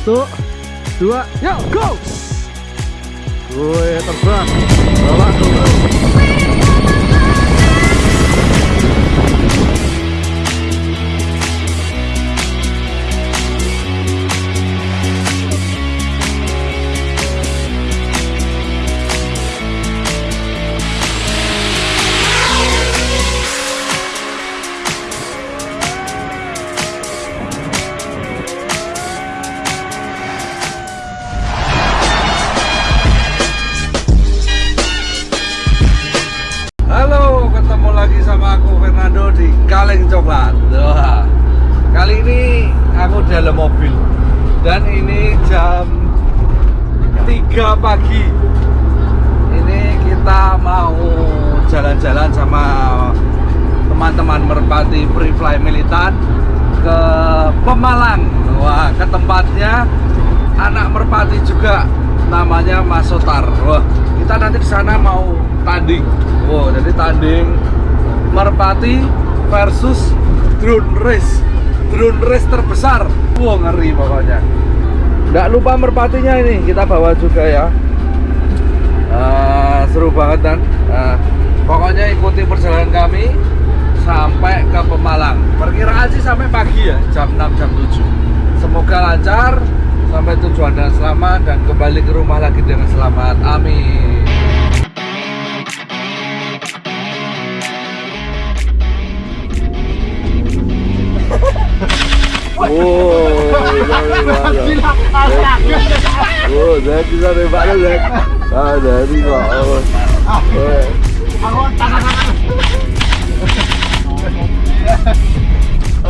Satu, dua, yuk go! Woi terbang, bawa dulu. Lagi sama aku Fernando di Kaleng Coklat. Wah, kali ini aku dalam mobil dan ini jam 3 pagi. Ini kita mau jalan-jalan sama teman-teman Merpati Free Fly Militan ke Pemalang. Wah, ke tempatnya anak Merpati juga namanya Mas Sotar. Wah, kita nanti di sana mau tanding. Wow, jadi tanding Merpati versus drone race. Drone race terbesar. Wow, ngeri pokoknya. Nggak lupa merpatinya ini kita bawa juga ya. Eh, seru banget kan. Eh, pokoknya ikuti perjalanan kami sampai ke Pemalang. Perkiraan sih sampai pagi ya, jam 6 jam 7. Semoga lancar sampai tujuan dengan selamat dan kembali ke rumah lagi dengan selamat. Amin.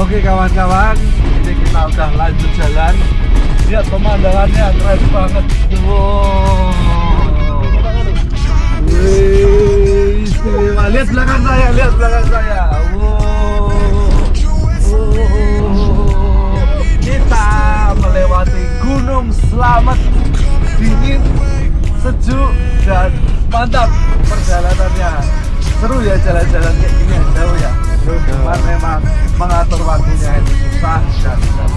Oke kawan-kawan, ini kita udah lanjut jalan. Lihat pemandangannya keren banget. Wow. Lihat belakang saya, lihat belakang saya. Wow. Wow. Kita melewati Gunung Slamet dingin, sejuk dan mantap perjalanannya. Seru ya jalan-jalan kayak gini ya, jauh ya. Cuman memang mengatur waktunya itu susah dan tidak.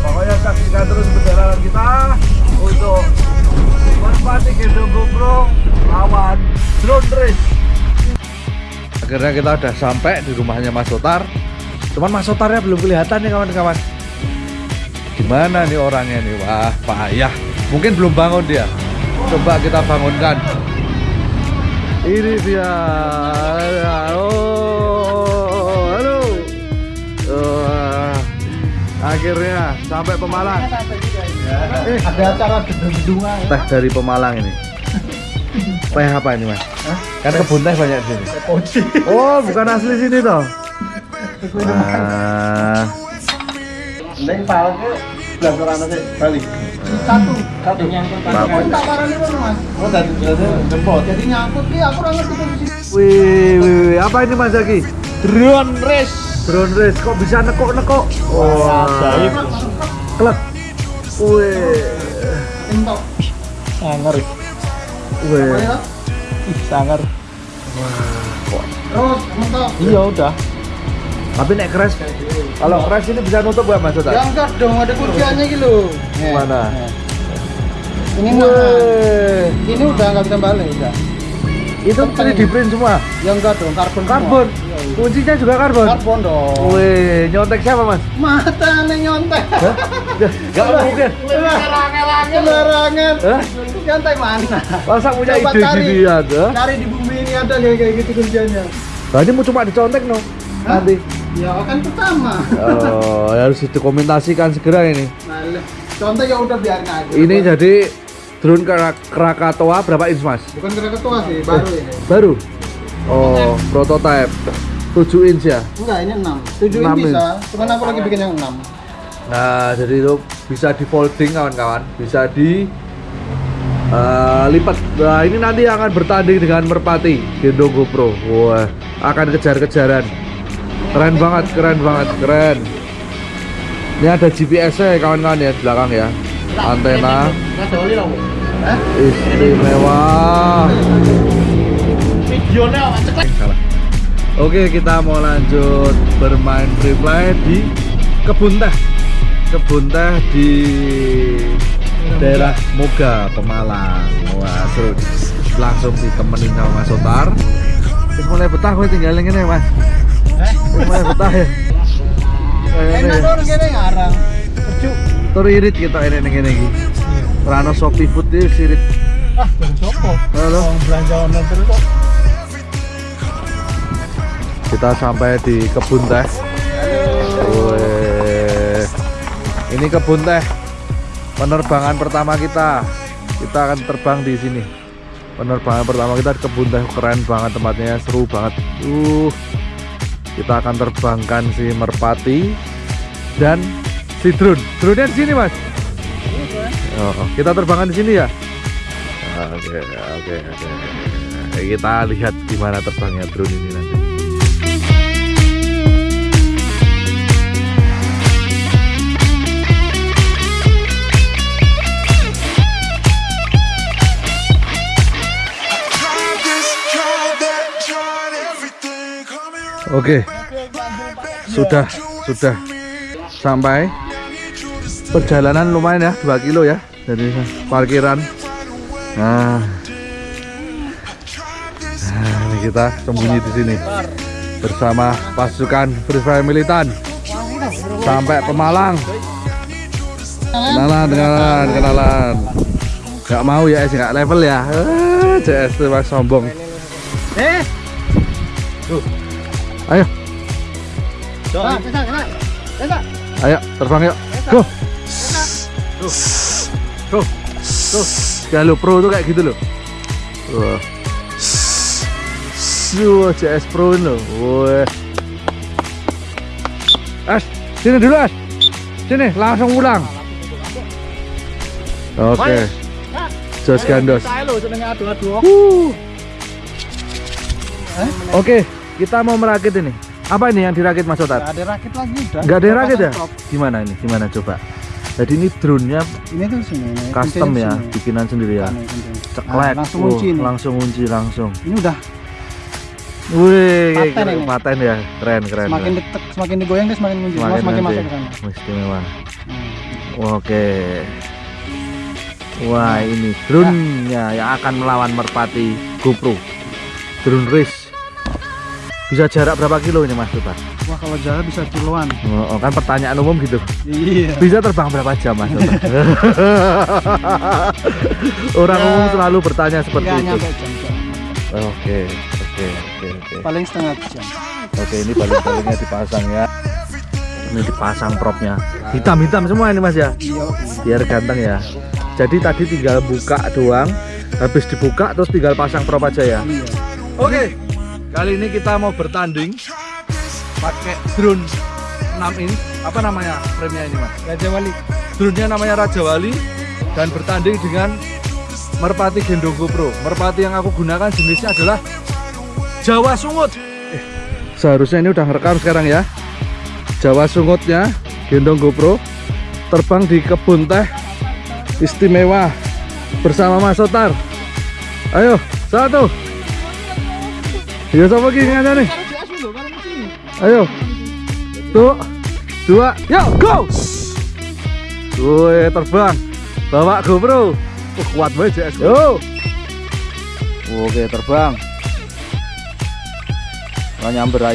Pokoknya saksikan terus perjalanan kita untuk Merpati Gendong GoPro lawan drone race. Akhirnya kita udah sampai di rumahnya Mas Sotar. Cuman Mas Sotarnya belum kelihatan nih kawan-kawan. Gimana nih orangnya nih? Wah, payah. Mungkin belum bangun dia. Coba kita bangunkan. Ini dia. Oh, halo. Wah, akhirnya sampai Pemalang. Eh, ada acara gedung-gedungan teh dari Pemalang ini. Teh apa ini mas? Kan kebun teh banyak di sini. Oh, bukan asli sini toh? Neng palke belajar anak balik satu. Satu. Nyangkut tak parah nih mas? Oh dari dari jemput. Jadi nyangkut nih aku orang ngerti posisi wih, wih, apa ini mas Zaki? drone race. Drone race, kok bisa nekok-nekok? Wah, ajaib. klek. Wih, entok. Sangar wih. ih sangar terus mentok. Iya udah Tapi nek crash, kalau crash ini bisa nutup gak mas ya Sotar? enggak dong ada kunciannya gitu Mana? nih. ini nah Wih, ini udah nggak bisa balik udah itu 3D print semua? ya enggak dong karbon. Karbon? Iya, iya. Kuncinya juga karbon? karbon dong Wih, nyontek siapa mas? mata nih nyontek Hah? Gak mungkin. Sembarangan. Hah? Nyantai mana? Masa punya Coba ide cari. gini ya? tuh? Cari di bumi ini ada kayak kayak gitu kerjanya. Nah, ini mau cuma dicontek no? Nanti. Ya kan pertama. Oh, harus didokumentasikan segera ini. Nah, contoh ya udah biarin aja. Ini jadi drone Krak- Krakatoa berapa inch mas? bukan kira ketua sih, baru ini. Baru? Oh, prototype 7 inch ya? Enggak, ini 6. 7 Enam ini bisa, inch. cuman aku lagi bikin yang 6. Nah, jadi itu bisa di folding kawan-kawan, bisa di eh, lipat. Nah, ini nanti akan bertanding dengan Merpati Gendong GoPro. Wah, akan kejar-kejaran. Keren banget, keren banget, keren. Ini ada GPS-nya ya kawan-kawan ya di belakang ya. Antena istimewa. Oke, kita mau lanjut bermain free fly di kebun teh. kebun teh di daerah Moga Pemalang wah seru langsung ditemenin sama Mas Sotar mulai betah gue tinggal ini mas Mulai betah ya Enak gini ngarang. Lucu. Tur irit kita ini ini ini Rano Shopee Food itu sirit Ah, dari sopo. Halo. Orang belanja online terus kok. kita sampai di kebun teh ini kebun teh penerbangan pertama kita kita akan terbang di sini penerbangan pertama kita di kebun teh keren banget tempatnya seru banget uh kita akan terbangkan si merpati dan si drone. Drone di sini mas. Oh, oh. kita terbangkan di sini ya? Oke oke oke. Kita lihat gimana terbangnya drone ini nanti Oke, sudah sudah sampai perjalanan lumayan ya 2 kilo ya dari parkiran. Nah, nah ini kita sembunyi di sini bersama pasukan Free Fire militan sampai Pemalang. Kenalan, kenalan, kenalan. Gak mau ya, nggak level ya. CS tuh mas sombong. Eh, Ayo, Pak, bisa, bisa. Bisa. ayo terbang yuk. Go. Tuh, tuh. Kalau pro tuh kayak gitu loh. Wah. Wah, CS Pro ini loh. Wah. As, sini dulu As. Sini, langsung pulang. Oke. Jos gandos. Adu-adu. Wuh. Oke, kita mau merakit ini. Apa ini yang dirakit Mas Otat? Gak ada rakit lagi udah. Nggak ada rakit ya? Gimana ini? Gimana coba? Jadi ini drone-nya Ini tuh sini. ini. custom ya, sini. bikinan sendiri ya. Ceklek. Nah, langsung kunci ini. langsung kunci langsung. Ini udah Wih, Paten keren, ini. paten ya. Keren, keren. semakin keren. detek, semakin digoyang dia semakin kunci. Semakin, semakin masuk ke sana. Istimewa. Hmm. Oke. Wah, ini drone-nya yang akan melawan merpati GoPro. Drone race. Bisa jarak berapa kilo ini Mas Otat? Wah kalau jalan bisa kiloan. Oh, oh, kan pertanyaan umum gitu. Iya. Bisa terbang berapa jam mas? Orang Ya, umum selalu bertanya seperti itu. Oke, oke, oke, oke. Paling setengah jam. Oke, ini baling-balingnya dipasang ya. Ini dipasang propnya. Hitam-hitam semua ini mas ya, Iya. biar ganteng ya. Jadi tadi tinggal buka doang, habis dibuka terus tinggal pasang prop aja ya. Iya. Oke, kali ini kita mau bertanding pakai drone 6 inch. Apa namanya frame-nya ini mas? Raja Wali. drone-nya namanya Raja Wali dan bertanding dengan Merpati Gendong GoPro. Merpati yang aku gunakan jenisnya adalah Jawa Sungut. Eh, seharusnya ini udah ngerekam sekarang ya. Jawa Sungutnya Gendong GoPro terbang di kebun teh istimewa bersama Mas Sotar. Ayo, satu. Ya sama gini aja nih. Ayo. Tuh. Dua. Yuk, go. Woi, terbang. Bawa GoPro. Oh, kuat banget JS. Yo. Oke, terbang. Nggak nyamber loh.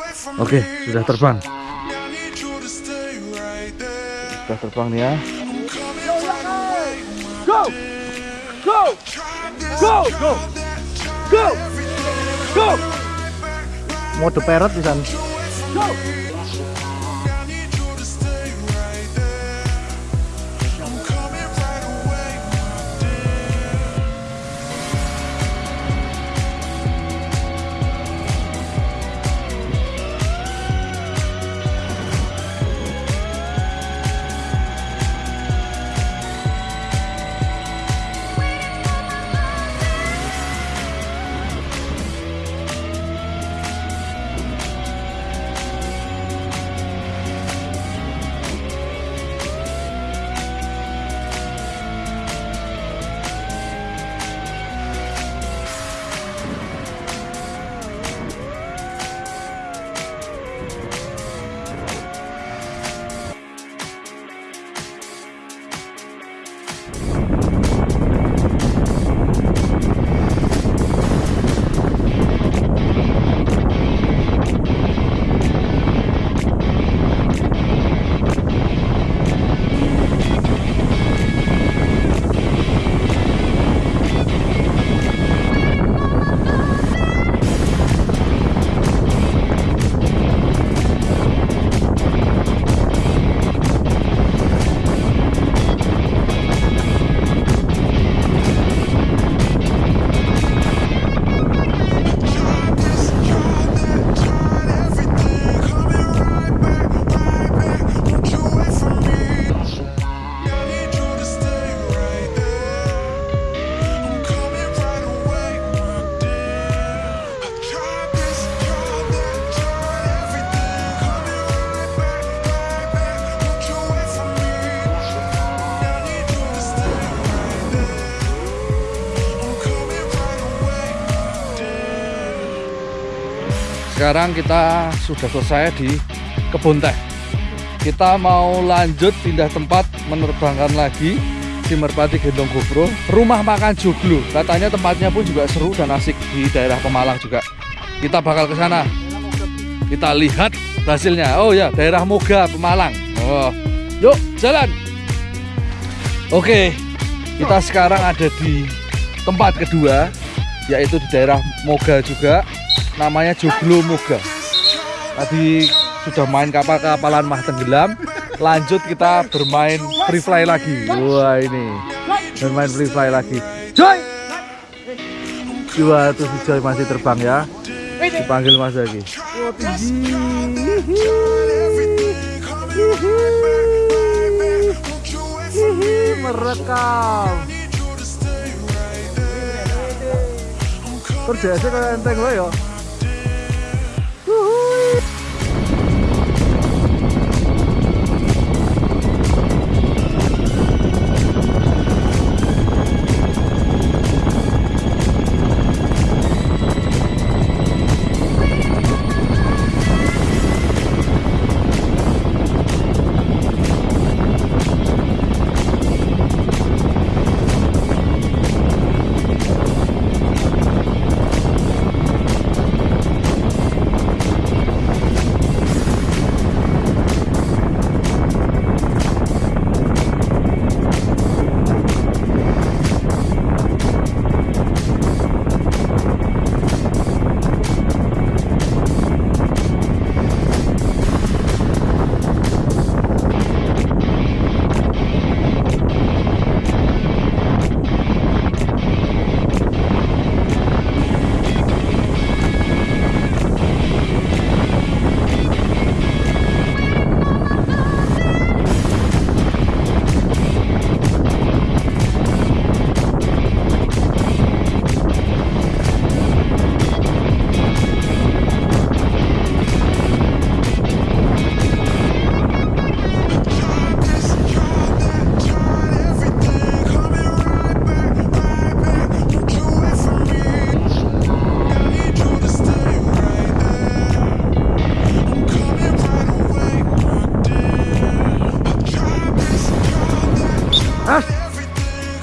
wait for me? Oke, sudah terbang. Sudah terbang nih ya. Go! Go! Go! Go! Go! Go! Mode parrot di sana. Sekarang kita sudah selesai di kebun teh. Kita mau lanjut pindah tempat menerbangkan lagi si Merpati Gendong GoPro. Rumah makan joglo. Katanya tempatnya pun juga seru dan asik di daerah Pemalang juga. Kita bakal ke sana. Kita lihat hasilnya. Oh ya daerah Moga Pemalang. Oh yuk jalan. Oke kita sekarang ada di tempat kedua yaitu di daerah Moga juga namanya Joglo Moga. Tadi sudah main kapal-kapalan mah tenggelam. Lanjut kita bermain free fly lagi. Wah ini. Bermain free fly lagi. Joy! Dua tuh si Joy masih terbang ya. Dipanggil mas lagi. Merekam. Kerja aja kayak enteng lo ya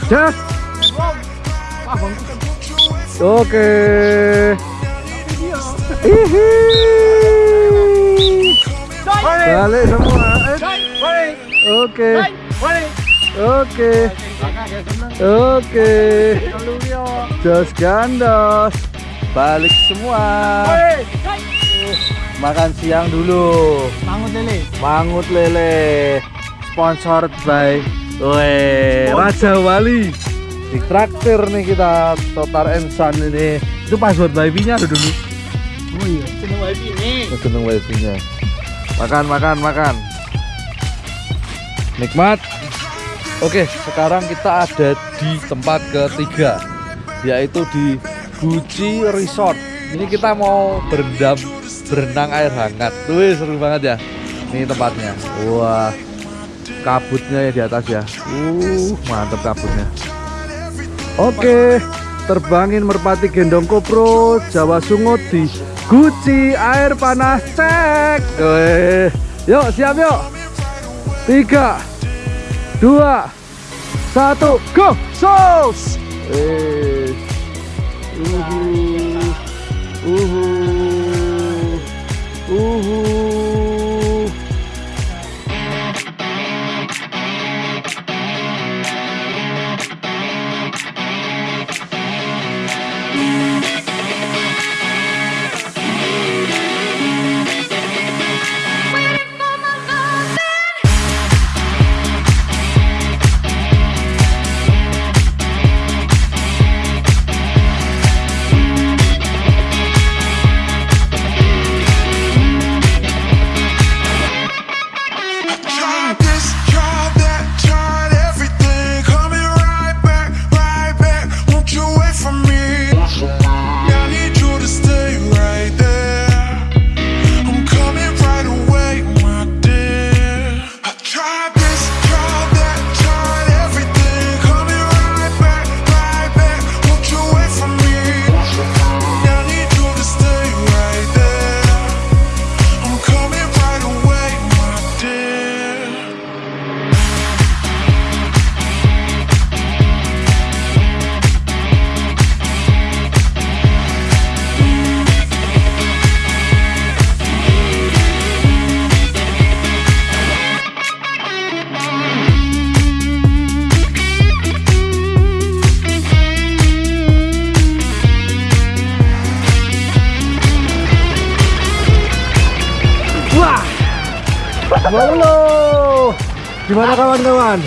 Das. Oke. Hihi. Balik semua. Eh. Oke. Oke. Oke. Jos gandos. Balik semua. Makan siang dulu. Mangut lele. Mangut lele. Sponsored by Weh, Raja Wali. Di traktir nih kita Totar Ensan ini. Itu password wifi-nya ada dulu. Oh iya. Seneng wifi ini. Seneng wifi-nya. Makan, makan, makan. Nikmat. Oke, sekarang kita ada di tempat ketiga, yaitu di Guci Resort. Ini kita mau berendam, berenang air hangat. Tuh seru banget ya. Ini tempatnya. Wah, kabutnya ya di atas ya. Uh, mantep kabutnya. Oke, terbangin merpati gendong kopro Jawa Sungut di Guci air panas cek. Weh. Yuk, siap yuk. Tiga, dua, satu, go, sos. Eh, uhu, Gimana kawan-kawan?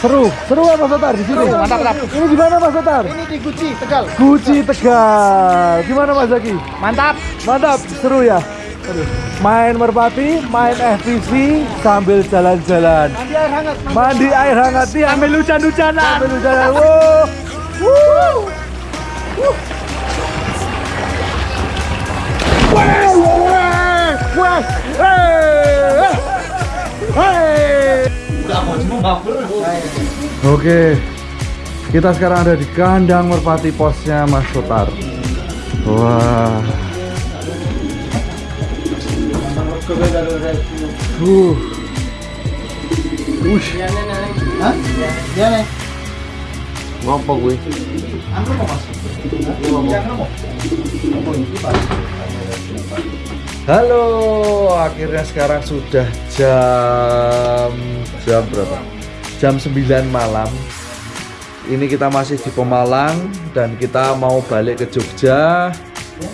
Seru, seru apa Mas Otar di sini? mantap, mantap. Ini gimana Mas Otar? Ini di Guci, Tegal. Guci Tegal. Gimana Mas Zaki? Mantap. Mantap, seru ya. Main merpati, main FPV sambil jalan-jalan. Mandi air hangat. Mandi air hangat nih ambil hujan-hujanan. Ambil hujanan. Wow. Woo. Wuh. Wah, wah, wah. Hey. Hey. Oke. Kita sekarang ada di kandang merpati posnya Mas Sotar. Wah. Uh. Ush. Hah? Ya, nih. Ngapa gue? Anggur mau masuk. Halo, akhirnya sekarang sudah jam jam berapa? Jam 9 malam. Ini kita masih di Pemalang dan kita mau balik ke Jogja.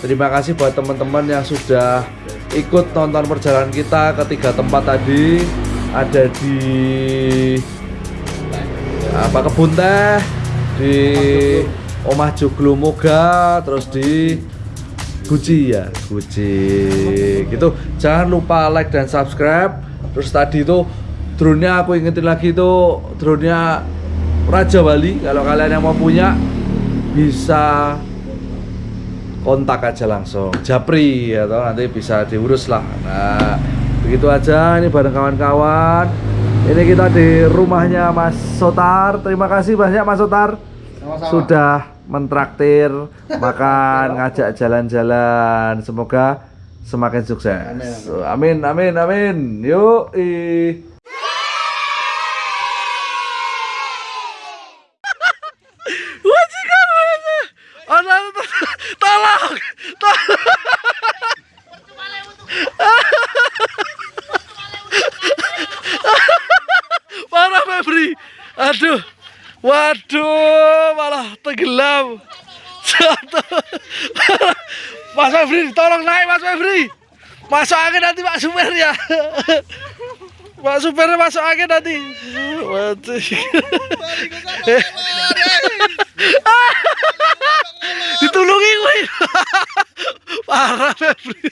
Terima kasih buat teman-teman yang sudah ikut nonton perjalanan kita ke tiga tempat tadi. Ada di apa kebun teh, di Omah Joglo Moga, terus di Guci ya, Guci. Gitu. Jangan lupa like dan subscribe. Terus tadi itu drone-nya aku ingetin lagi itu drone-nya Raja Wali. Kalau kalian yang mau punya bisa kontak aja langsung Japri atau nanti bisa diurus lah. Nah, begitu aja ini bareng kawan-kawan. Ini kita di rumahnya Mas Sotar. Terima kasih banyak Mas Sotar Sama-sama. sudah mentraktir makan ngajak jalan-jalan. Semoga semakin sukses. Amin amin. Amin yuk tolong tolong naik Mas Febri. Masuk angin nanti Pak Super ya. Pak Super masuk angin nanti. Mati. Ditulungi gue. Parah Febri.